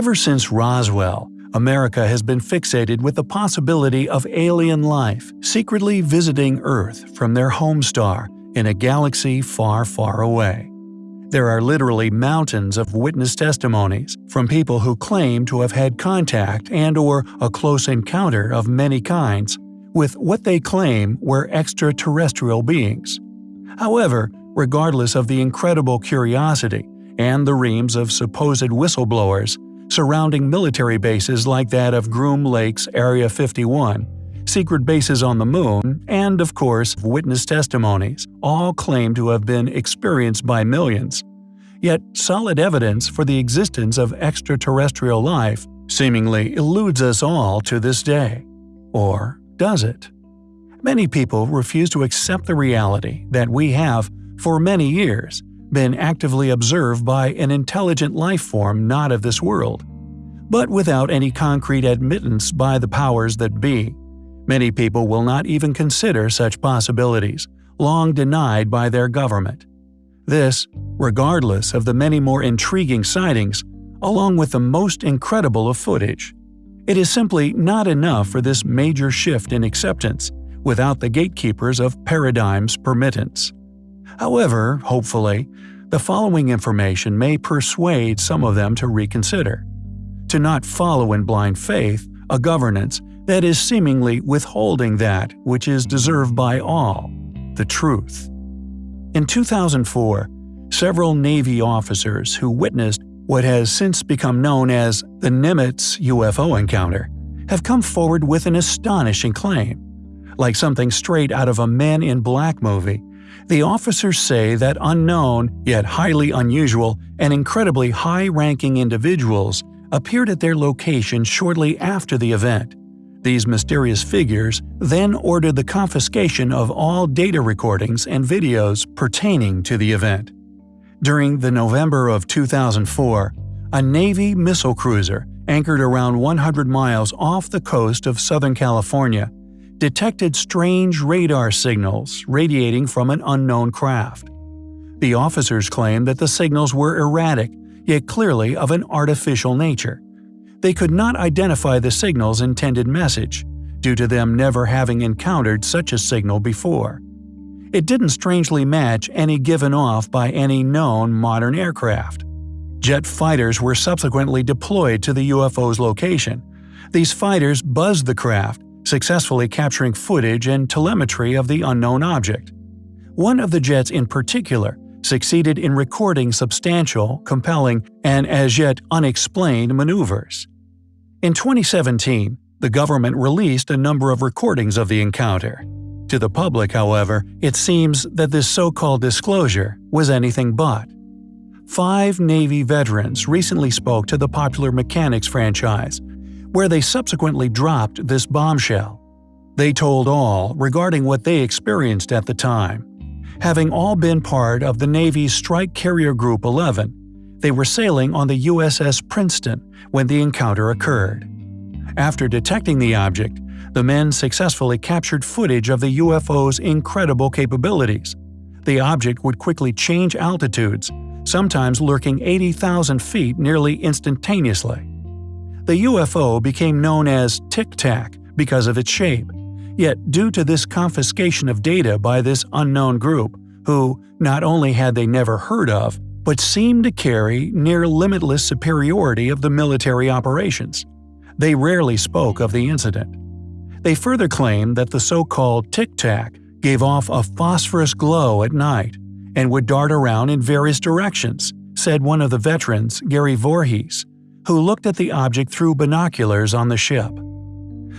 Ever since Roswell, America has been fixated with the possibility of alien life secretly visiting Earth from their home star in a galaxy far, far away. There are literally mountains of witness testimonies from people who claim to have had contact and or a close encounter of many kinds with what they claim were extraterrestrial beings. However, regardless of the incredible curiosity and the reams of supposed whistleblowers surrounding military bases like that of Groom Lake's Area 51, secret bases on the Moon, and of course, witness testimonies, all claim to have been experienced by millions. Yet solid evidence for the existence of extraterrestrial life seemingly eludes us all to this day. Or does it? Many people refuse to accept the reality that we have, for many years, been actively observed by an intelligent life form not of this world. But without any concrete admittance by the powers that be, Many people will not even consider such possibilities, long denied by their government. This, regardless of the many more intriguing sightings, along with the most incredible of footage. It is simply not enough for this major shift in acceptance without the gatekeepers of paradigm's permittance. However, hopefully, the following information may persuade some of them to reconsider. To not follow in blind faith a governance that is seemingly withholding that which is deserved by all the truth. In 2004, several Navy officers who witnessed what has since become known as the Nimitz UFO encounter have come forward with an astonishing claim. Like something straight out of a Men in Black movie, the officers say that unknown, yet highly unusual, and incredibly high-ranking individuals appeared at their location shortly after the event these mysterious figures then ordered the confiscation of all data recordings and videos pertaining to the event. During the November of 2004, a Navy missile cruiser anchored around 100 miles off the coast of Southern California detected strange radar signals radiating from an unknown craft. The officers claimed that the signals were erratic, yet clearly of an artificial nature they could not identify the signal's intended message, due to them never having encountered such a signal before. It didn't strangely match any given off by any known modern aircraft. Jet fighters were subsequently deployed to the UFO's location. These fighters buzzed the craft, successfully capturing footage and telemetry of the unknown object. One of the jets in particular succeeded in recording substantial, compelling, and as yet unexplained maneuvers. In 2017, the government released a number of recordings of the encounter. To the public, however, it seems that this so-called disclosure was anything but. Five Navy veterans recently spoke to the popular Mechanics franchise, where they subsequently dropped this bombshell. They told all regarding what they experienced at the time. Having all been part of the Navy's Strike Carrier Group 11, they were sailing on the USS Princeton when the encounter occurred. After detecting the object, the men successfully captured footage of the UFO's incredible capabilities. The object would quickly change altitudes, sometimes lurking 80,000 feet nearly instantaneously. The UFO became known as Tic Tac because of its shape. Yet due to this confiscation of data by this unknown group, who not only had they never heard of, but seemed to carry near limitless superiority of the military operations. They rarely spoke of the incident. They further claimed that the so-called Tic Tac gave off a phosphorus glow at night and would dart around in various directions, said one of the veterans, Gary Voorhees, who looked at the object through binoculars on the ship.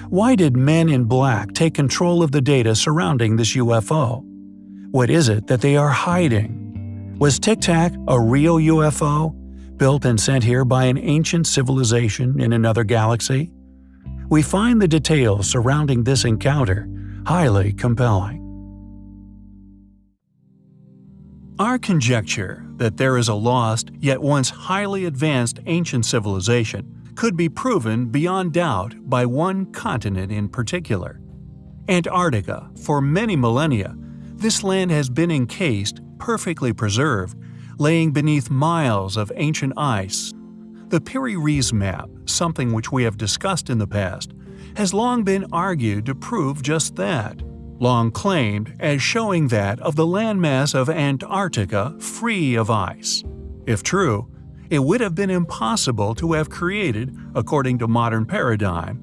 Why did men in black take control of the data surrounding this UFO? What is it that they are hiding? Was Tic Tac a real UFO, built and sent here by an ancient civilization in another galaxy? We find the details surrounding this encounter highly compelling. Our conjecture that there is a lost, yet once highly advanced ancient civilization could be proven beyond doubt by one continent in particular. Antarctica, for many millennia, this land has been encased perfectly preserved, laying beneath miles of ancient ice. The Piri-Reis map, something which we have discussed in the past, has long been argued to prove just that, long claimed as showing that of the landmass of Antarctica free of ice. If true, it would have been impossible to have created, according to modern paradigm,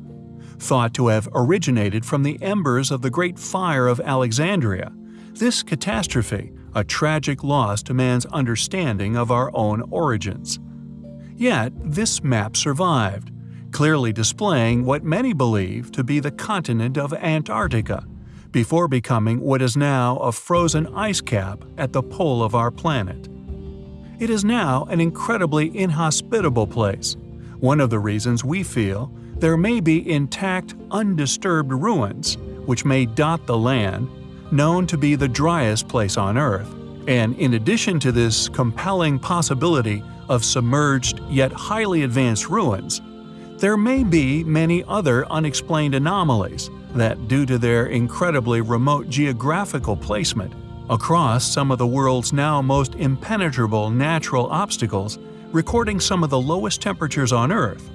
thought to have originated from the embers of the Great Fire of Alexandria, this catastrophe a tragic loss to man's understanding of our own origins. Yet, this map survived, clearly displaying what many believe to be the continent of Antarctica, before becoming what is now a frozen ice cap at the pole of our planet. It is now an incredibly inhospitable place, one of the reasons we feel there may be intact, undisturbed ruins which may dot the land, known to be the driest place on Earth, and in addition to this compelling possibility of submerged yet highly advanced ruins, there may be many other unexplained anomalies that, due to their incredibly remote geographical placement across some of the world's now most impenetrable natural obstacles, recording some of the lowest temperatures on Earth,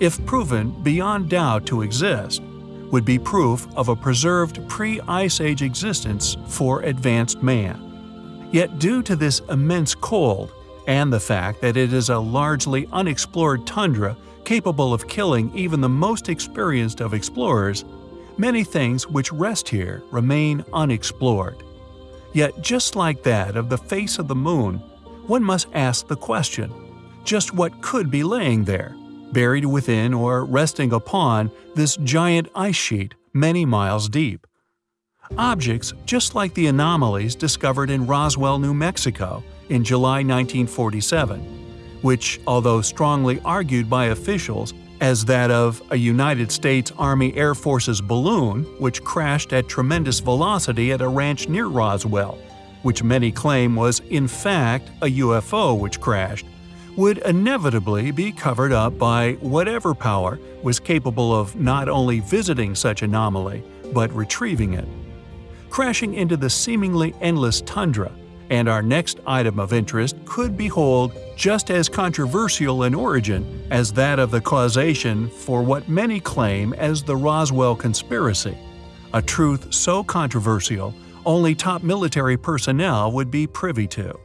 if proven beyond doubt to exist, would be proof of a preserved pre-Ice Age existence for advanced man. Yet due to this immense cold and the fact that it is a largely unexplored tundra capable of killing even the most experienced of explorers, many things which rest here remain unexplored. Yet just like that of the face of the moon, one must ask the question, just what could be laying there, buried within or resting upon this giant ice sheet many miles deep? Objects just like the anomalies discovered in Roswell, New Mexico, in July 1947, which, although strongly argued by officials as that of a United States Army Air Force's balloon which crashed at tremendous velocity at a ranch near Roswell, which many claim was in fact a UFO which crashed, would inevitably be covered up by whatever power was capable of not only visiting such anomaly, but retrieving it. Crashing into the seemingly endless tundra, and our next item of interest could behold just as controversial in origin as that of the causation for what many claim as the Roswell conspiracy, a truth so controversial only top military personnel would be privy to.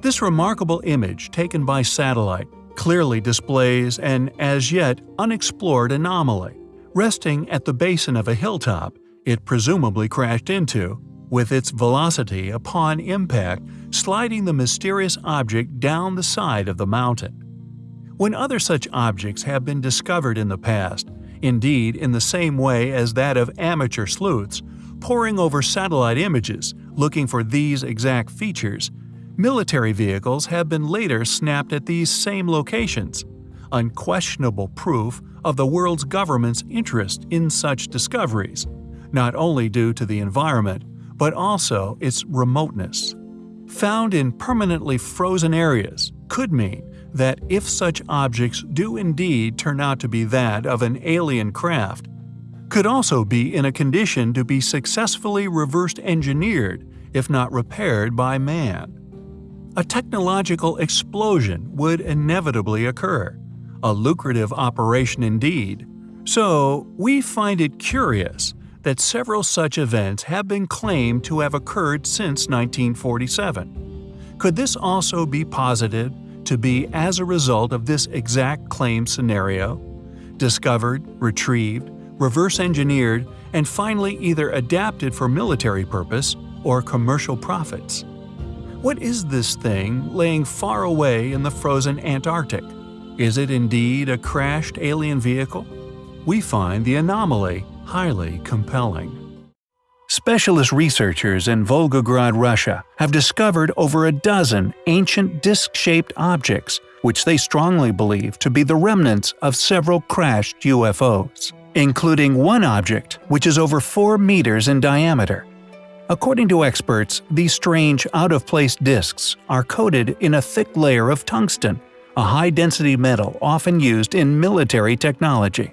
This remarkable image taken by satellite clearly displays an as yet unexplored anomaly. Resting at the basin of a hilltop, it presumably crashed into, with its velocity upon impact sliding the mysterious object down the side of the mountain. When other such objects have been discovered in the past, indeed in the same way as that of amateur sleuths, poring over satellite images looking for these exact features, military vehicles have been later snapped at these same locations, unquestionable proof of the world's government's interest in such discoveries, not only due to the environment, but also its remoteness. Found in permanently frozen areas could mean that if such objects do indeed turn out to be that of an alien craft, could also be in a condition to be successfully reversed engineered, if not repaired by man. A technological explosion would inevitably occur, a lucrative operation indeed. So, we find it curious that several such events have been claimed to have occurred since 1947. Could this also be posited to be as a result of this exact claim scenario? Discovered, retrieved, reverse engineered, and finally either adapted for military purpose or commercial profits. What is this thing laying far away in the frozen Antarctic? Is it indeed a crashed alien vehicle? We find the anomaly highly compelling. Specialist researchers in Volgograd, Russia have discovered over a dozen ancient disc-shaped objects which they strongly believe to be the remnants of several crashed UFOs, including one object which is over 4 meters in diameter. According to experts, these strange out-of-place discs are coated in a thick layer of tungsten, a high-density metal often used in military technology.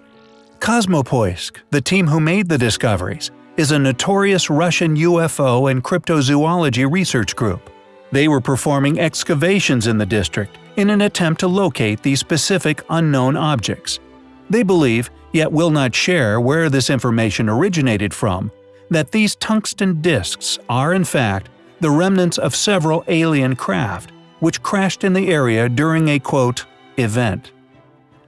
Kosmopoisk, the team who made the discoveries, is a notorious Russian UFO and cryptozoology research group. They were performing excavations in the district in an attempt to locate these specific unknown objects. They believe, yet will not share where this information originated from, that these tungsten disks are in fact the remnants of several alien craft which crashed in the area during a quote, event.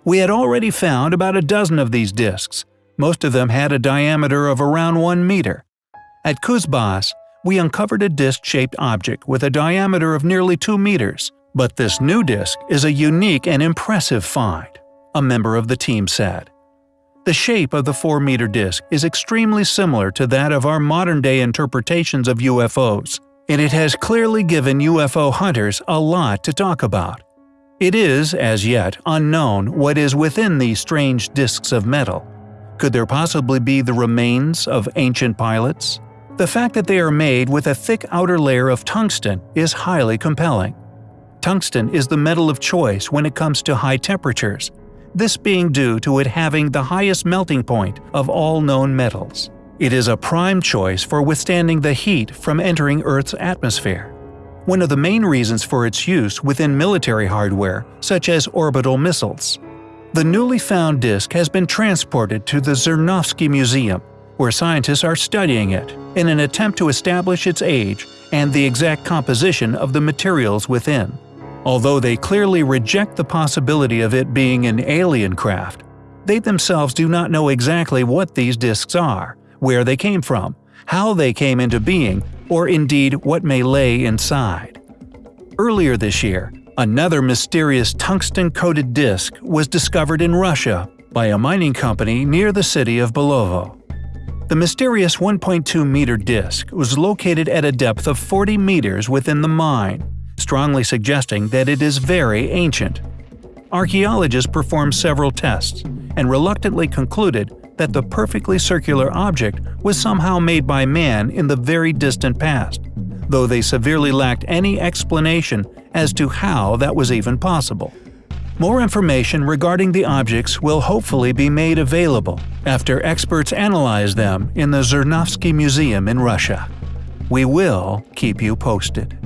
We had already found about a dozen of these disks. Most of them had a diameter of around 1 meter. At Kuzbas, we uncovered a disc-shaped object with a diameter of nearly 2 meters, but this new disc is a unique and impressive find, a member of the team said. The shape of the 4-meter disc is extremely similar to that of our modern-day interpretations of UFOs, and it has clearly given UFO hunters a lot to talk about. It is, as yet, unknown what is within these strange discs of metal. Could there possibly be the remains of ancient pilots? The fact that they are made with a thick outer layer of tungsten is highly compelling. Tungsten is the metal of choice when it comes to high temperatures, this being due to it having the highest melting point of all known metals. It is a prime choice for withstanding the heat from entering Earth's atmosphere. One of the main reasons for its use within military hardware, such as orbital missiles. The newly found disk has been transported to the Zernovsky Museum, where scientists are studying it in an attempt to establish its age and the exact composition of the materials within. Although they clearly reject the possibility of it being an alien craft, they themselves do not know exactly what these disks are, where they came from, how they came into being, or indeed what may lay inside. Earlier this year, another mysterious tungsten-coated disk was discovered in Russia by a mining company near the city of Belovo. The mysterious 1.2-meter disk was located at a depth of 40 meters within the mine, strongly suggesting that it is very ancient. Archaeologists performed several tests and reluctantly concluded that the perfectly circular object was somehow made by man in the very distant past, though they severely lacked any explanation as to how that was even possible. More information regarding the objects will hopefully be made available after experts analyze them in the Zernovsky Museum in Russia. We will keep you posted.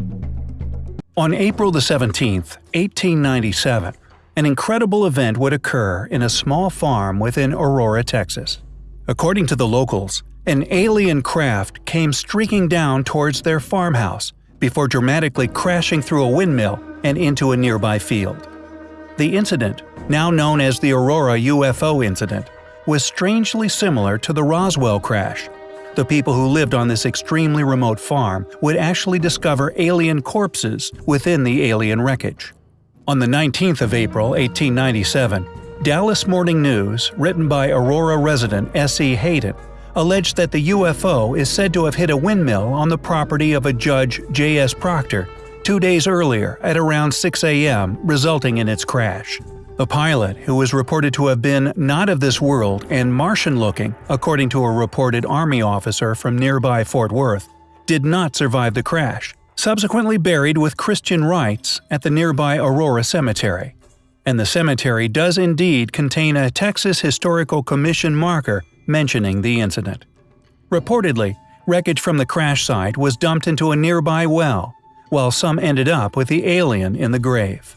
On April 17, 1897, an incredible event would occur in a small farm within Aurora, Texas. According to the locals, an alien craft came streaking down towards their farmhouse before dramatically crashing through a windmill and into a nearby field. The incident, now known as the Aurora UFO incident, was strangely similar to the Roswell crash. The people who lived on this extremely remote farm would actually discover alien corpses within the alien wreckage. On the 19th of April 1897, Dallas Morning News, written by Aurora resident S.E. Hayden, alleged that the UFO is said to have hit a windmill on the property of a Judge J.S. Proctor two days earlier at around 6 a.m., resulting in its crash. The pilot, who was reported to have been not of this world and Martian-looking, according to a reported Army officer from nearby Fort Worth, did not survive the crash, subsequently buried with Christian rites at the nearby Aurora Cemetery. And the cemetery does indeed contain a Texas Historical Commission marker mentioning the incident. Reportedly, wreckage from the crash site was dumped into a nearby well, while some ended up with the alien in the grave.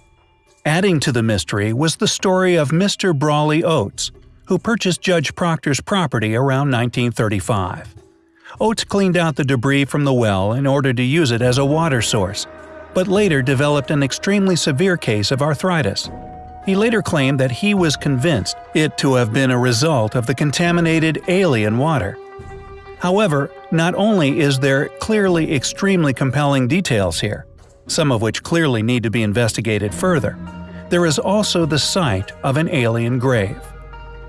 Adding to the mystery was the story of Mr. Brawley Oates, who purchased Judge Proctor's property around 1935. Oates cleaned out the debris from the well in order to use it as a water source, but later developed an extremely severe case of arthritis. He later claimed that he was convinced it to have been a result of the contaminated alien water. However, not only is there clearly extremely compelling details here, some of which clearly need to be investigated further, there is also the site of an alien grave.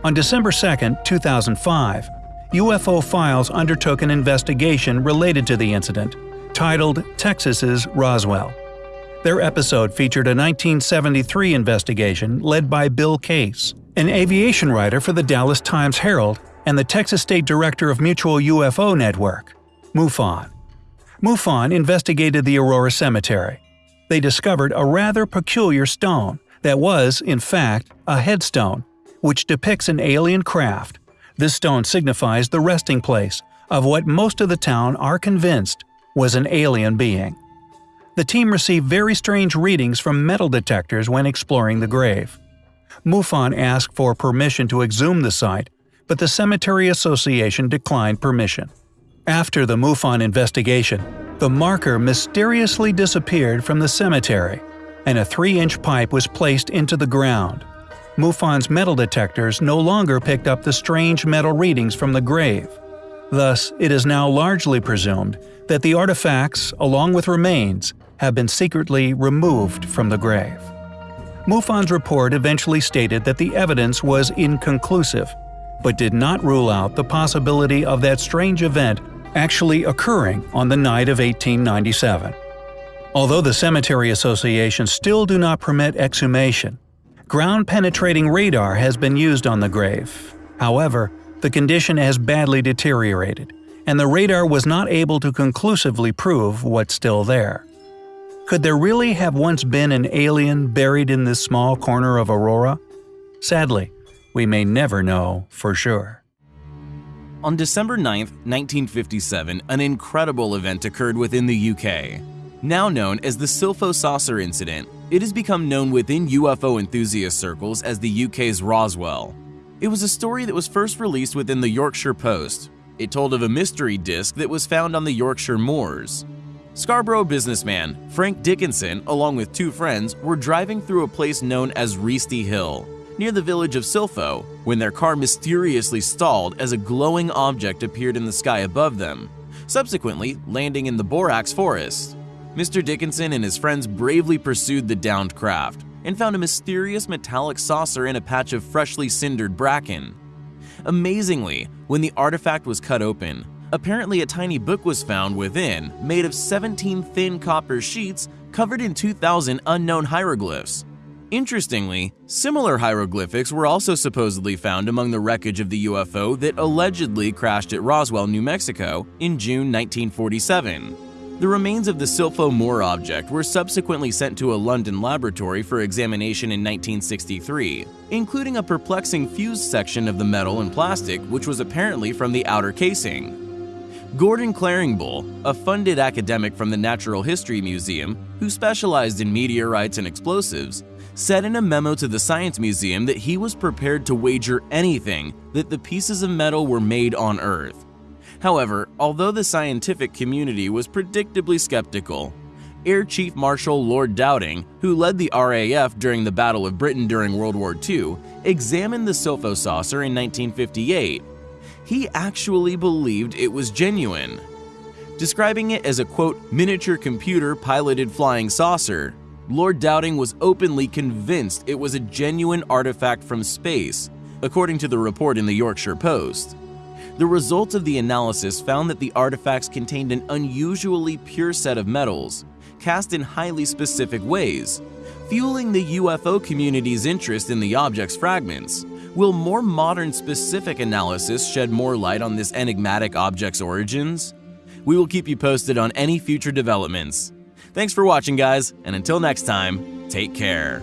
On December 2, 2005, UFO Files undertook an investigation related to the incident, titled Texas's Roswell. Their episode featured a 1973 investigation led by Bill Case, an aviation writer for the Dallas Times Herald and the Texas State Director of Mutual UFO Network, MUFON. MUFON investigated the Aurora Cemetery. They discovered a rather peculiar stone that was, in fact, a headstone, which depicts an alien craft. This stone signifies the resting place of what most of the town are convinced was an alien being. The team received very strange readings from metal detectors when exploring the grave. MUFON asked for permission to exhume the site, but the Cemetery Association declined permission. After the MUFON investigation, the marker mysteriously disappeared from the cemetery, and a 3-inch pipe was placed into the ground. MUFON's metal detectors no longer picked up the strange metal readings from the grave. Thus, it is now largely presumed that the artifacts, along with remains, have been secretly removed from the grave. MUFON's report eventually stated that the evidence was inconclusive, but did not rule out the possibility of that strange event actually occurring on the night of 1897. Although the Cemetery Association still do not permit exhumation, ground-penetrating radar has been used on the grave. However, the condition has badly deteriorated, and the radar was not able to conclusively prove what's still there. Could there really have once been an alien buried in this small corner of Aurora? Sadly, we may never know for sure. On December 9, 1957, an incredible event occurred within the UK. Now known as the Silpho Saucer Incident, it has become known within UFO enthusiast circles as the UK's Roswell. It was a story that was first released within the Yorkshire Post. It told of a mystery disc that was found on the Yorkshire moors. Scarborough businessman Frank Dickinson, along with two friends, were driving through a place known as Reasty Hill, near the village of Silpho, when their car mysteriously stalled as a glowing object appeared in the sky above them, subsequently landing in the Broxa forest. Mr. Dickinson and his friends bravely pursued the downed craft and found a mysterious metallic saucer in a patch of freshly cindered bracken. Amazingly, when the artifact was cut open, apparently a tiny book was found within, made of 17 thin copper sheets covered in 2,000 unknown hieroglyphs. Interestingly, similar hieroglyphics were also supposedly found among the wreckage of the UFO that allegedly crashed at Roswell, New Mexico in June 1947. The remains of the Silpho Moor object were subsequently sent to a London laboratory for examination in 1963, including a perplexing fused section of the metal and plastic which was apparently from the outer casing. Gordon Claringbull, a funded academic from the Natural History Museum who specialized in meteorites and explosives, said in a memo to the Science Museum that he was prepared to wager anything that the pieces of metal were made on Earth. However, although the scientific community was predictably skeptical, Air Chief Marshal Lord Dowding, who led the RAF during the Battle of Britain during World War II, examined the Silpho saucer in 1958. He actually believed it was genuine. Describing it as a quote, miniature computer piloted flying saucer, Lord Dowding was openly convinced it was a genuine artifact from space, according to the report in the Yorkshire Post. The results of the analysis found that the artifacts contained an unusually pure set of metals, cast in highly specific ways, fueling the UFO community's interest in the object's fragments. Will more modern specific analysis shed more light on this enigmatic object's origins? We will keep you posted on any future developments. Thanks for watching guys, and until next time, take care.